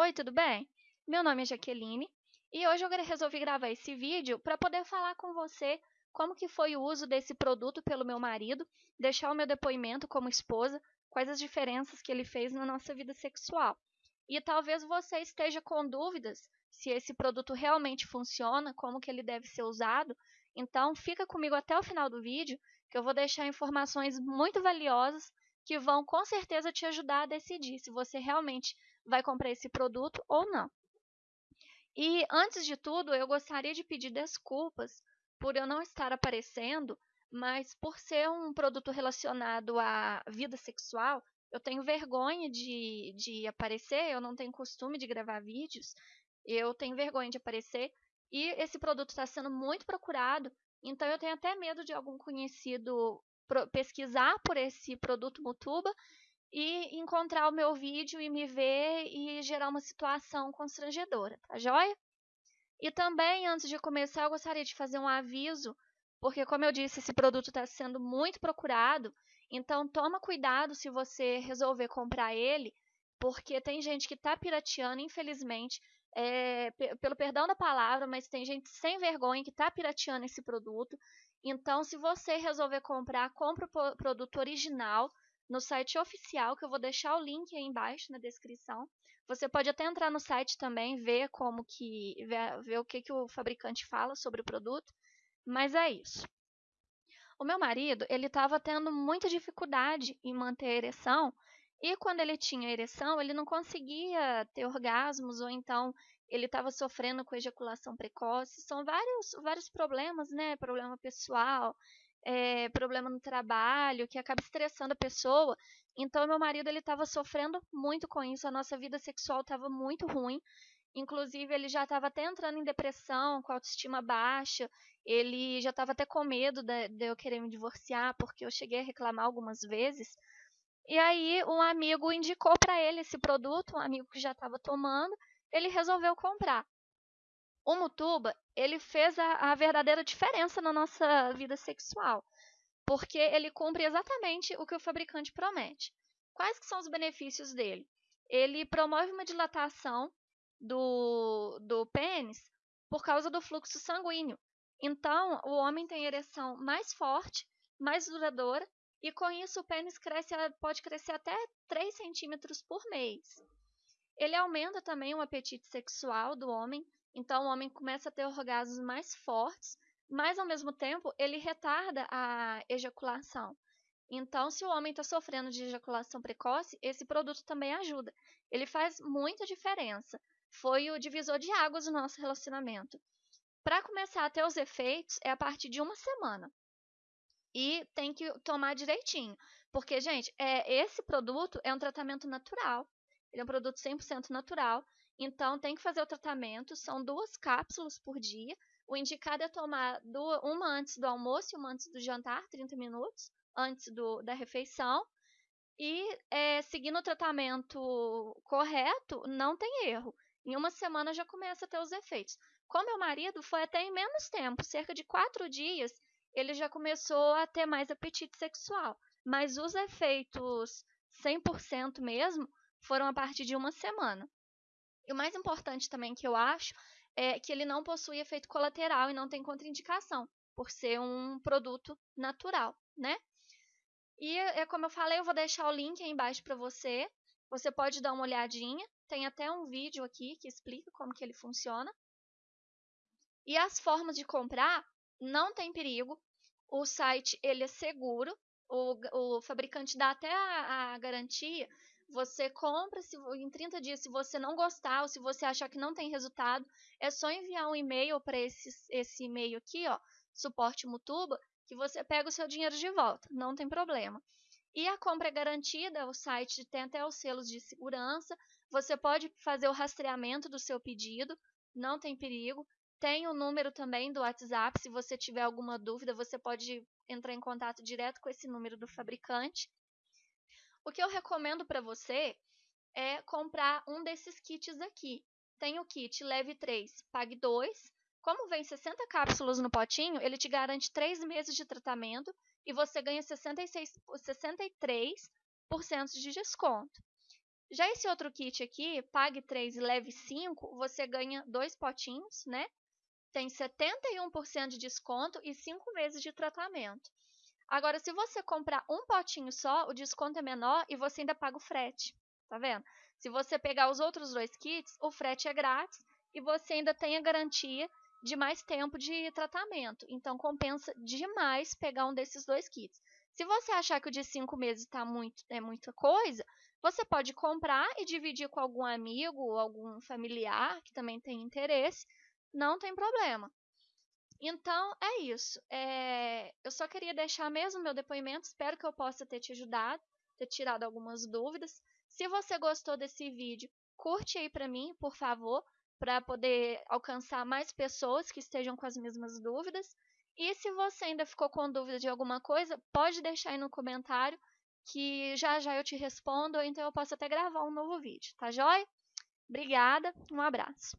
Oi, tudo bem? Meu nome é Jaqueline e hoje eu resolvi gravar esse vídeo para poder falar com você como que foi o uso desse produto pelo meu marido, deixar o meu depoimento como esposa, quais as diferenças que ele fez na nossa vida sexual. E talvez você esteja com dúvidas se esse produto realmente funciona, como que ele deve ser usado. Então, fica comigo até o final do vídeo, que eu vou deixar informações muito valiosas que vão com certeza te ajudar a decidir se você realmente vai comprar esse produto ou não. E antes de tudo, eu gostaria de pedir desculpas por eu não estar aparecendo, mas por ser um produto relacionado à vida sexual, eu tenho vergonha de, de aparecer, eu não tenho costume de gravar vídeos, eu tenho vergonha de aparecer, e esse produto está sendo muito procurado, então eu tenho até medo de algum conhecido pesquisar por esse produto Mutuba e encontrar o meu vídeo e me ver e gerar uma situação constrangedora, tá joia? E também, antes de começar, eu gostaria de fazer um aviso, porque, como eu disse, esse produto está sendo muito procurado, então toma cuidado se você resolver comprar ele, porque tem gente que está pirateando, infelizmente, é, pelo perdão da palavra, mas tem gente sem vergonha que está pirateando esse produto. Então, se você resolver comprar, compre o produto original, no site oficial, que eu vou deixar o link aí embaixo na descrição. Você pode até entrar no site também, ver como que ver, ver o que, que o fabricante fala sobre o produto, mas é isso. O meu marido, ele estava tendo muita dificuldade em manter a ereção, e quando ele tinha ereção, ele não conseguia ter orgasmos, ou então ele estava sofrendo com ejaculação precoce. São vários, vários problemas, né? Problema pessoal, é, problema no trabalho, que acaba estressando a pessoa. Então, meu marido ele estava sofrendo muito com isso, a nossa vida sexual estava muito ruim. Inclusive, ele já estava até entrando em depressão, com autoestima baixa. Ele já estava até com medo de, de eu querer me divorciar, porque eu cheguei a reclamar algumas vezes. E aí, um amigo indicou para ele esse produto, um amigo que já estava tomando, ele resolveu comprar o Mutuba, ele fez a, a verdadeira diferença na nossa vida sexual, porque ele cumpre exatamente o que o fabricante promete. Quais que são os benefícios dele? Ele promove uma dilatação do, do pênis por causa do fluxo sanguíneo. Então, o homem tem ereção mais forte, mais duradoura, e com isso o pênis cresce, pode crescer até 3 centímetros por mês. Ele aumenta também o apetite sexual do homem, então, o homem começa a ter orgasmos mais fortes, mas ao mesmo tempo ele retarda a ejaculação. Então, se o homem está sofrendo de ejaculação precoce, esse produto também ajuda. Ele faz muita diferença. Foi o divisor de águas do nosso relacionamento. Para começar a ter os efeitos, é a partir de uma semana. E tem que tomar direitinho. Porque, gente, é, esse produto é um tratamento natural. Ele é um produto 100% natural. Então, tem que fazer o tratamento. São duas cápsulas por dia. O indicado é tomar duas, uma antes do almoço e uma antes do jantar, 30 minutos antes do, da refeição. E é, seguindo o tratamento correto, não tem erro. Em uma semana já começa a ter os efeitos. Com meu marido, foi até em menos tempo, cerca de quatro dias, ele já começou a ter mais apetite sexual. Mas os efeitos 100% mesmo foram a partir de uma semana. E o mais importante também que eu acho é que ele não possui efeito colateral e não tem contraindicação, por ser um produto natural, né? E é como eu falei, eu vou deixar o link aí embaixo para você. Você pode dar uma olhadinha. Tem até um vídeo aqui que explica como que ele funciona. E as formas de comprar não tem perigo. O site ele é seguro. O, o fabricante dá até a, a garantia você compra se, em 30 dias, se você não gostar ou se você achar que não tem resultado, é só enviar um e-mail para esse, esse e-mail aqui, ó, suporte Mutuba, que você pega o seu dinheiro de volta, não tem problema. E a compra é garantida, o site tem até os selos de segurança, você pode fazer o rastreamento do seu pedido, não tem perigo. Tem o número também do WhatsApp, se você tiver alguma dúvida, você pode entrar em contato direto com esse número do fabricante. O que eu recomendo para você é comprar um desses kits aqui. Tem o kit Leve 3, Pague 2. Como vem 60 cápsulas no potinho, ele te garante 3 meses de tratamento e você ganha 66, 63% de desconto. Já esse outro kit aqui, pague 3 e leve 5, você ganha dois potinhos, né? Tem 71% de desconto e 5 meses de tratamento. Agora, se você comprar um potinho só, o desconto é menor e você ainda paga o frete. Tá vendo? Se você pegar os outros dois kits, o frete é grátis e você ainda tem a garantia de mais tempo de tratamento. Então, compensa demais pegar um desses dois kits. Se você achar que o de 5 meses tá muito, é muita coisa, você pode comprar e dividir com algum amigo ou algum familiar que também tem interesse. Não tem problema. Então, é isso. É, eu só queria deixar mesmo meu depoimento. Espero que eu possa ter te ajudado, ter tirado algumas dúvidas. Se você gostou desse vídeo, curte aí para mim, por favor, para poder alcançar mais pessoas que estejam com as mesmas dúvidas. E se você ainda ficou com dúvida de alguma coisa, pode deixar aí no comentário que já já eu te respondo, ou então eu posso até gravar um novo vídeo, tá joia? Obrigada, um abraço.